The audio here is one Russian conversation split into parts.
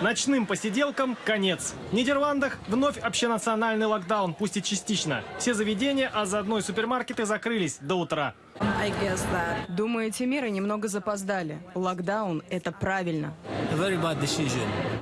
Ночным посиделкам конец. В Нидерландах вновь общенациональный локдаун, пусть и частично. Все заведения, а заодно и супермаркеты закрылись до утра. Думаю, эти меры немного запоздали. Локдаун – это правильно.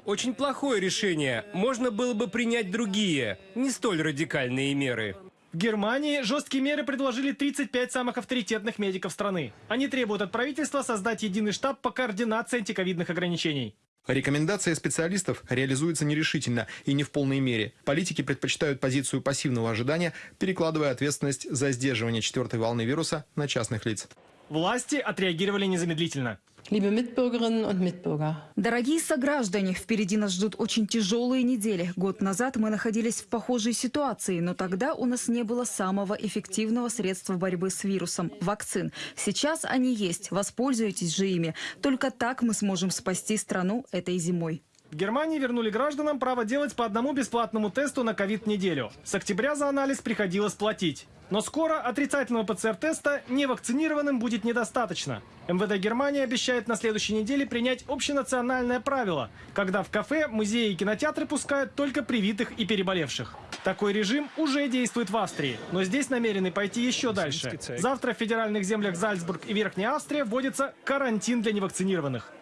Очень плохое решение. Можно было бы принять другие, не столь радикальные меры. В Германии жесткие меры предложили 35 самых авторитетных медиков страны. Они требуют от правительства создать единый штаб по координации антиковидных ограничений. Рекомендация специалистов реализуется нерешительно и не в полной мере. Политики предпочитают позицию пассивного ожидания, перекладывая ответственность за сдерживание четвертой волны вируса на частных лиц. Власти отреагировали незамедлительно. Дорогие сограждане, впереди нас ждут очень тяжелые недели. Год назад мы находились в похожей ситуации, но тогда у нас не было самого эффективного средства борьбы с вирусом – вакцин. Сейчас они есть, воспользуйтесь же ими. Только так мы сможем спасти страну этой зимой. В Германии вернули гражданам право делать по одному бесплатному тесту на ковид неделю. С октября за анализ приходилось платить. Но скоро отрицательного ПЦР-теста невакцинированным будет недостаточно. МВД Германии обещает на следующей неделе принять общенациональное правило, когда в кафе, музеи и кинотеатры пускают только привитых и переболевших. Такой режим уже действует в Австрии, но здесь намерены пойти еще дальше. Завтра в федеральных землях Зальцбург и Верхняя Австрия вводится карантин для невакцинированных.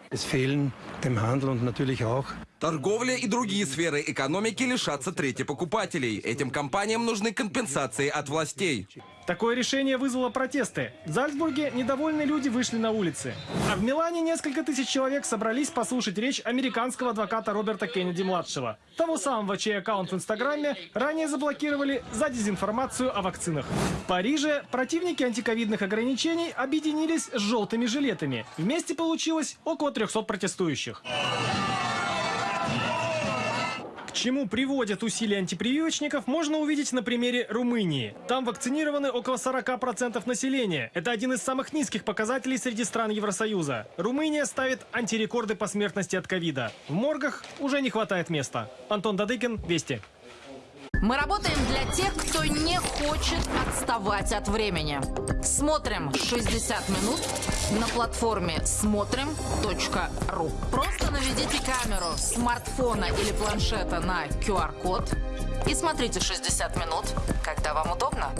Торговля и другие сферы экономики лишатся трети покупателей. Этим компаниям нужны компенсации от властей. Такое решение вызвало протесты. В Зальцбурге недовольные люди вышли на улицы. А в Милане несколько тысяч человек собрались послушать речь американского адвоката Роберта Кеннеди-младшего. Того самого, чей аккаунт в Инстаграме ранее заблокировали за дезинформацию о вакцинах. В Париже противники антиковидных ограничений объединились с желтыми жилетами. Вместе получилось около 300 протестующих. Чему приводят усилия антипрививочников, можно увидеть на примере Румынии. Там вакцинированы около 40% населения. Это один из самых низких показателей среди стран Евросоюза. Румыния ставит антирекорды по смертности от ковида. В моргах уже не хватает места. Антон Дадыкин, Вести. Мы работаем для тех, кто не хочет отставать от времени. Смотрим 60 минут на платформе смотрим.ру. Просто наведите камеру смартфона или планшета на QR-код и смотрите 60 минут, когда вам удобно.